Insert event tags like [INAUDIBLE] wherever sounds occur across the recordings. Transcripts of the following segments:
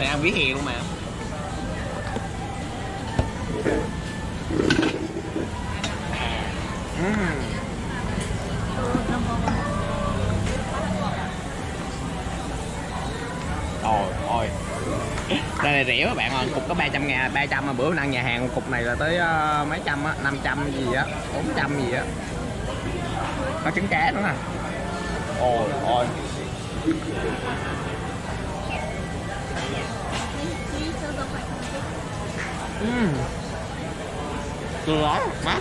Đây ăn vỉa hè luôn mà. Ừm. Trời ơi. Đây này rẻ các bạn ơi, cục có 300 ngàn, 300 mà bữa ăn nhà hàng cục này là tới ờ, mấy trăm á, 500 gì á, 400 gì á. Có trứng cá nữa nè. Ôi ôi Lắm, mát.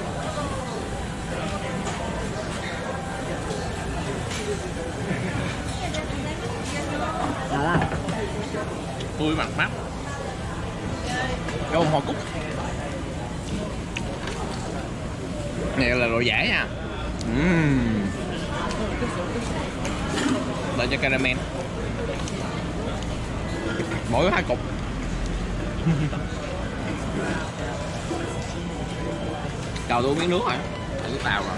Tươi mặn mắt Rau hoa cúc. Này là đồ giả nha. Ừm. Đợi cho caramel. Mỗi hai cục Chờ tôi miếng nước rồi Thử tàu rồi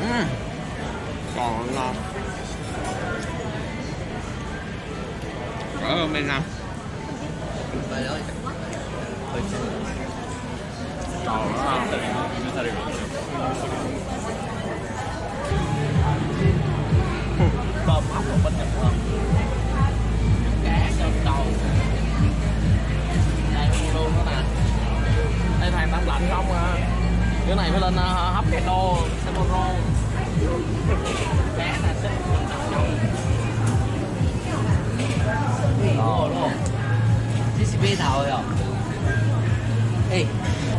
Ừm. Còn ngon. Ở hơn bên nào? Trời ơi Trời ơi. Đây thằng tắm lạnh không à Cái này phải lên uh, hấp cái đô Samoro Cá là xinh. Thế thì bê thảo rồi. Ê,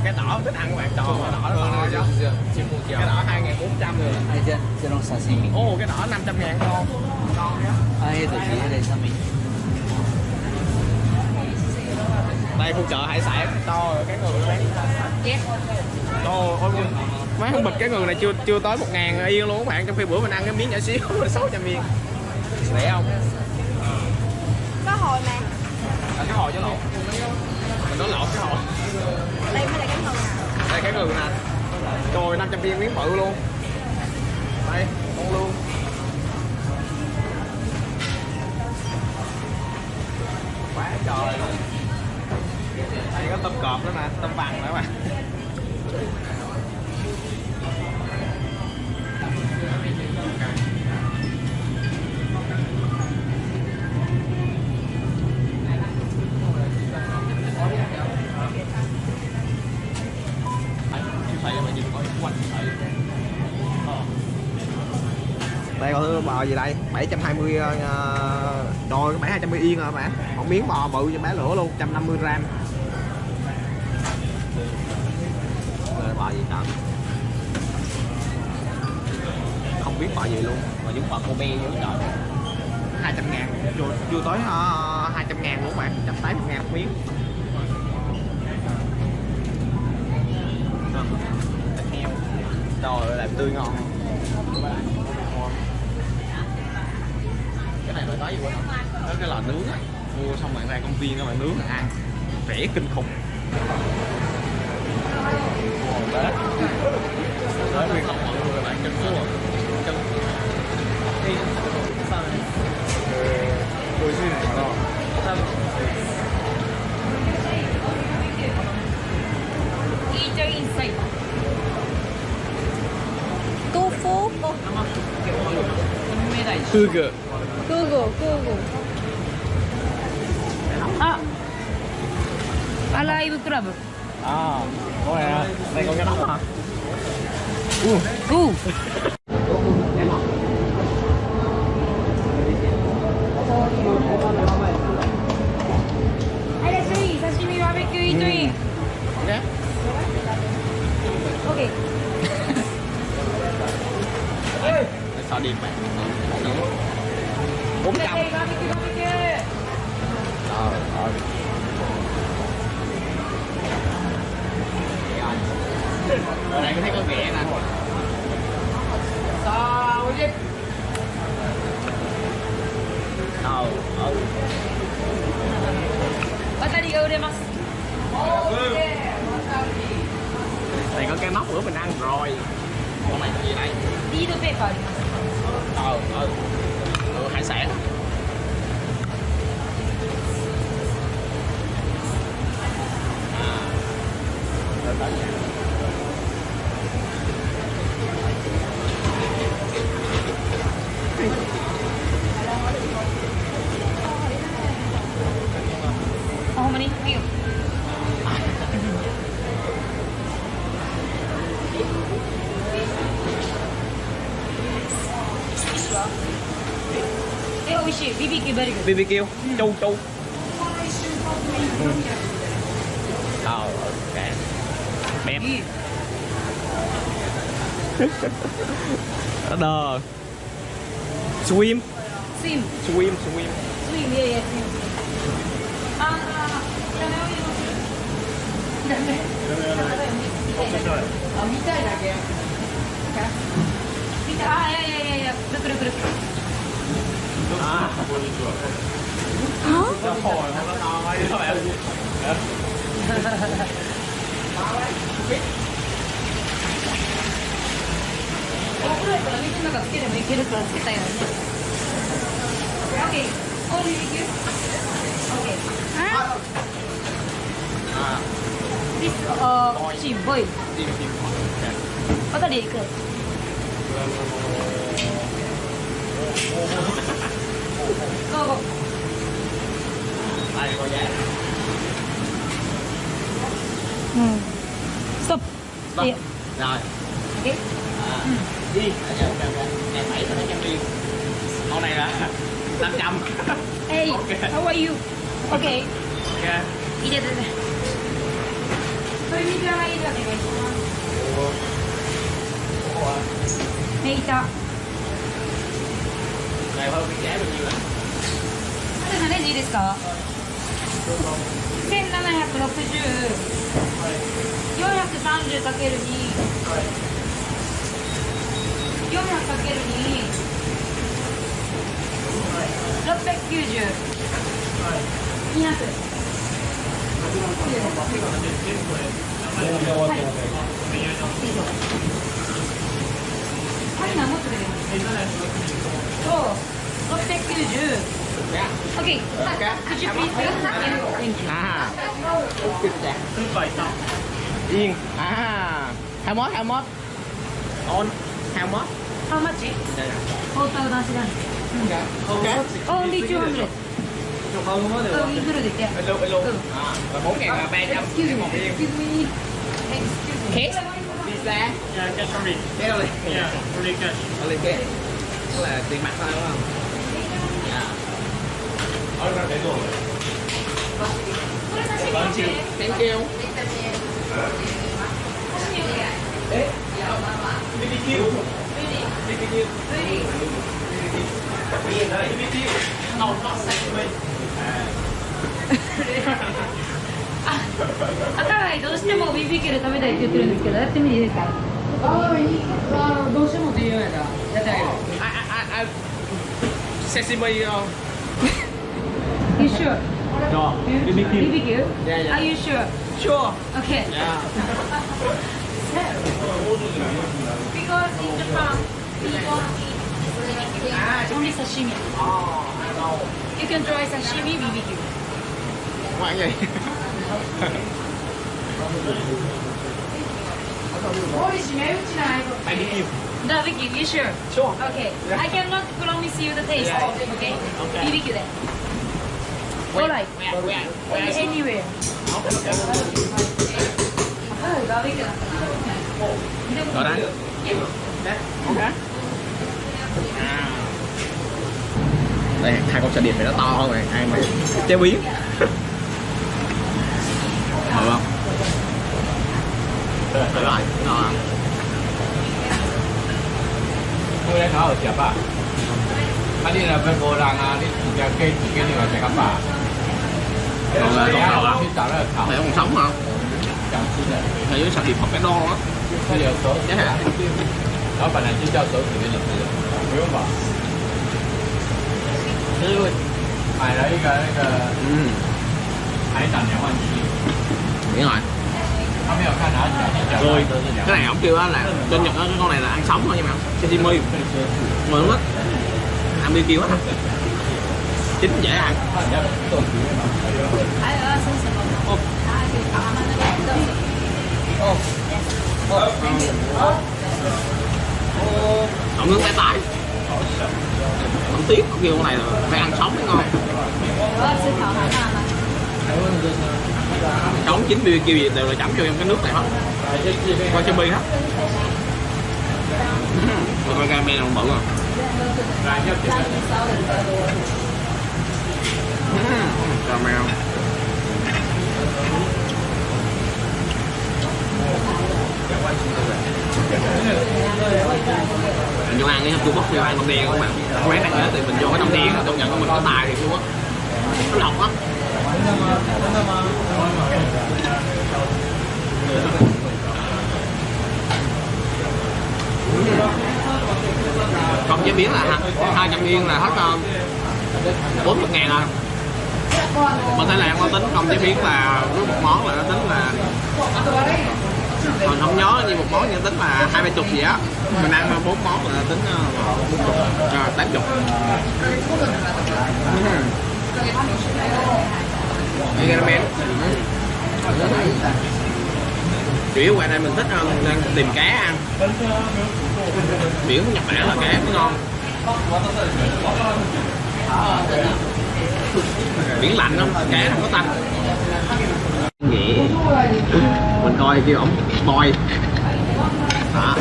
Cái đỏ thích ăn bạn tròn cái đỏ nó ngon chứ Cái đỏ 2.400 rồi ai chưa? Chưa nông sashimi. Ồ cái đỏ 500 ngàn ngon Ngon nhá Ai tổ chí ở đây sao mình? Đây khu chợ hải sản to rồi cái người bán. Yes. Ồ, ôi Má không bịch cái người này chưa chưa tới 1 ngàn yên luôn các bạn. Trong khi bữa mình ăn cái miếng nhỏ xíu [LAUGHS] là 600 yên. Rẻ không? Có hồi mà. À, cái hồi chứ lộn. Mình nói lộn cái hồi. Đây mới là cái hồi nào. Đây cái người nè Trời 500 viên miếng bự luôn. Đây, con luôn. Quá trời. luôn này có tôm cọp nữa nè, tôm bằng nữa mà đây có bò gì đây? 720 uh, ờ, đôi 720 yên rồi bạn một miếng bò bự cho bé lửa luôn 150 gram. Gì trời không biết bò gì luôn mà giống bò Kobe dữ trời 200 ngàn. Chưa, chưa tới uh, 200 ngàn luôn bạn 180 ngàn một miếng. Thịt heo. Trời làm tươi ngon. Cái này phải nói gì quên đó cái lò nướng á. Mua xong bạn ra công viên các bạn nướng ăn. Rẻ kinh khủng tư gờ Google, Google. À. Alive Club. à có này đây có cái đó trời え、美味しい。BBQ ベリーグ BBQ chu chu ờ ok bẹp いい。 đờ swim スイム。 swim swim スイム、いやいや、スイム。あー、ダメを入れますダメ。あ、見たいだけ。見た、あ、いやいやいやいや、くるくるくる。 À nó hồi nó Go. Đây, coi giá. Ừ. Sụp. Rồi. Đi. À, đi. Ở nhà em bảy nó trăm đi. Con này là 500. Hey, okay. how are you? Okay. Okay. 入れてね。それ水洗いでお願いします。おお。ここは。メイター。い。い。ですか1760 430×2 400×2 690はい200 そう690 dạ Okay. Could you please wait? Thank you. à yên à how much how much on how much How much? トータルなしなんで。 ok Only 200. うん、インフルで言って。 Hello, hello. À, và 4 ngàn là 300 Excuse me. một yên. Excuse me. Excuse me. Cash? Visa? Yeah, cash only. Cash only. Yeah, only cash. Only cash. Tức là tiền mặt thôi đúng không? 赤貝どうしても BBQ で食べたいって。言って。るんですけど、やってみて。いいですかああ、いい。あどうしてもって言うんやった、やって。あげる。I, I, I, I... Sesame không? You sure? No. BBQ? Yeah, yeah. Are you sure? Sure. Okay. Yeah. [LAUGHS] Because in Japan, we don't eat only sashimi. Oh, I know. You can try sashimi BBQ. Ngoan gì? BBQ. The BBQ, you sure? Sure. Okay. I cannot promise you the taste. Yeah. Okay? Okay. BBQ then. Go like anywhere. Đó đấy. Okay. À. Đây, hai con xe điệp này nó to hơn này, ai mà chế biến. Được không? Được rồi, nó Tôi đã nói ở chợ bà. đi là bên cô đang đi kerja kerja ni macam apa? còn à, là còn đầu là không phải còn sống không thế giới sạch điệp học cái đo á cái hả đó bà này chỉ cho tôi thì mình nếu mà thế luôn mày lấy cái cái ừ. hãy tặng nhau anh chị. Đúng rồi rồi cái này ổng kêu là trên nhật cái con này là ăn sống thôi nha mà? Sashimi ngon lắm ăn đi kêu á chín dễ ăn cộng nước tay tay không tiếc kêu con này là phải ăn sống mới ngon. Sống chín bia kêu gì đều là chấm cho em cái nước này hết. Qua cho bi hết. Mà con ramen không bự à cà mèo mình vô ăn cái Trung Quốc vô ăn đông đen không bạn quán ăn hết thì mình vô cái đông đen công nhận của mình có tài thì Trung Quốc. Nó lọc lắm không chế biến là hai trăm yên là hết không 40 ngàn à. Bên Thái Lan nó tính không chế biến là với một món là nó tính là còn không nhớ như một món nhưng tính là hai ba chục gì á. Mình ăn bốn món là tính là tám chục. Ramen kiểu qua đây mình thích hơn đang tìm cá ăn. Biển nhật bản là cá ngon biển lạnh không? Cá không có tanh. Nghĩ. Mình coi kêu ổng boy. Đó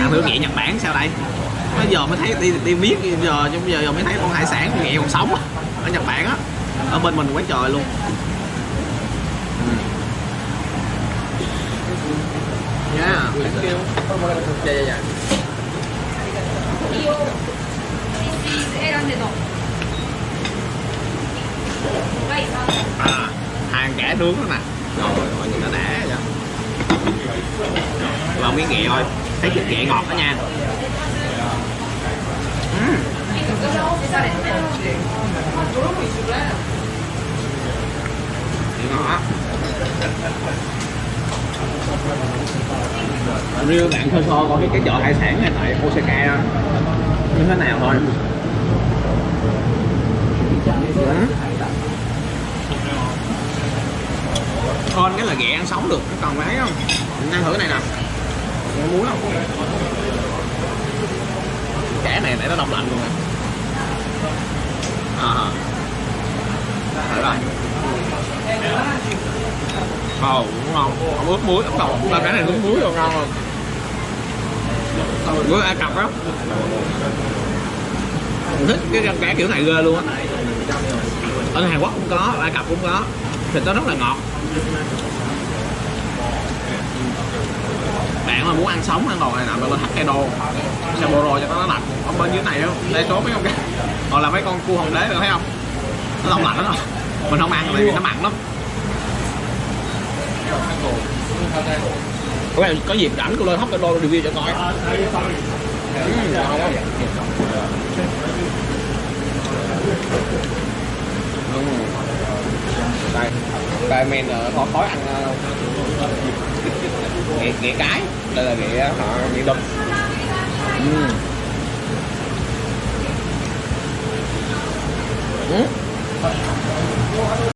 à, thử nghệ nhật bản sao đây? Bây giờ mới thấy đi, đi biết giờ nhưng giờ, giờ mới thấy con hải sản nghệ còn sống ở nhật bản á. Ở bên mình quá trời luôn. Yeah, thank you. Yeah, yeah, yeah. 3,000 되죠? 아, hàng đó nè Rồi, mọi nhìn nó đã vậy Vào miếng ghẹ thôi Thấy thịt ghẹ ngọt đó nha uhm. ngọt Riêu bạn khơi so coi cái, chợ hải sản này tại Osaka đó Như thế nào thôi là ghẹ ăn sống được, cái còn phải không? Mình ăn thử cái này nè. Có muối không? Kẻ này để nó đông lạnh luôn nè. À. Thử rồi. Ồ, ờ, cũng ngon. Không ướp muối, không đầu. Ba cái này ướp muối rồi ngon không? Muối Ai cặp á. Mình thích cái răng cá kiểu này ghê luôn á. Ở Hàn Quốc cũng có, Ai Cập cũng có. Thịt nó rất là ngọt. Bạn mà muốn ăn sống ăn đồ này nằm lên Hokkaido Sapporo cho nó lạnh. Ở bên dưới này không? Đây số mấy con cái hoặc là mấy con cua hồng đế được thấy không? Nó đông lạnh lắm. Rồi mình không ăn tại vì nó mặn lắm. Có, có dịp rảnh cô lên Hokkaido tôi review cho coi. Ừ, ngon quá. Đây đây men khó khói ăn ờ, [LAUGHS] ghẹ ghẹ cái đây là ghẹ họ ghẹ đực ừ. Ừ.